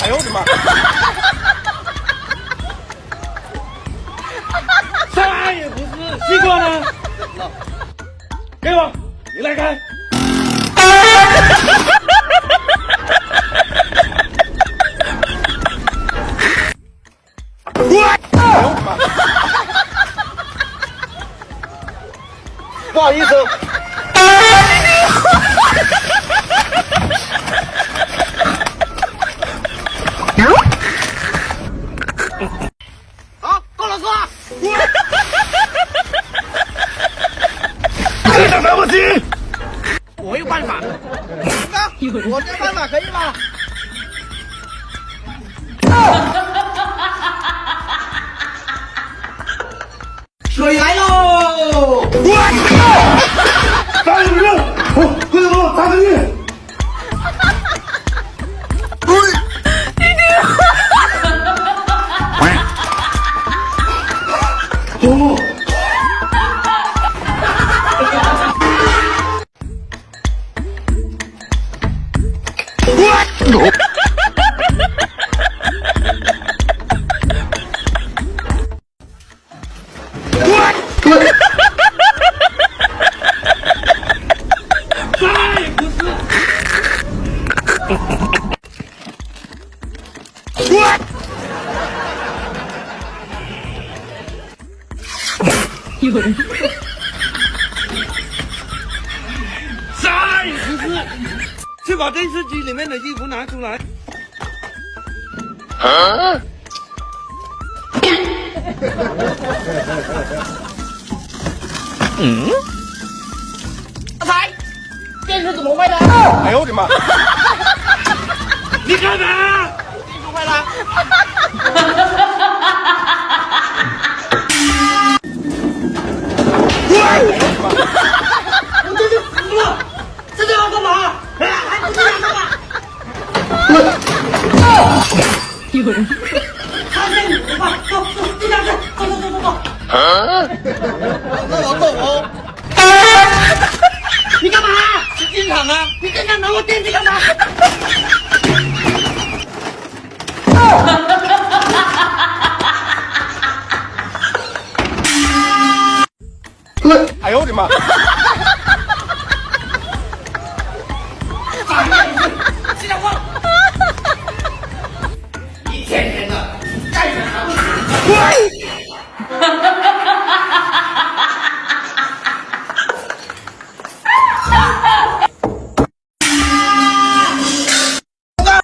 哎呦我的妈！啥也不是，西瓜呢？给我，你来开。不好意思。好，够了，够了。这个来不及。我有办法。我这办法可以吗？水来喽！有人，啥也不是。去把电视机里面的衣服拿出来。嗯？阿才，电视怎么坏的？哎呦我的妈！你干嘛？电视坏了。有人！看见你了吧？走走，就在这，走走走走走。那我走啊！你干嘛？你进厂啊？你刚刚拿我电器干嘛？哎呦我的妈！Ha ha!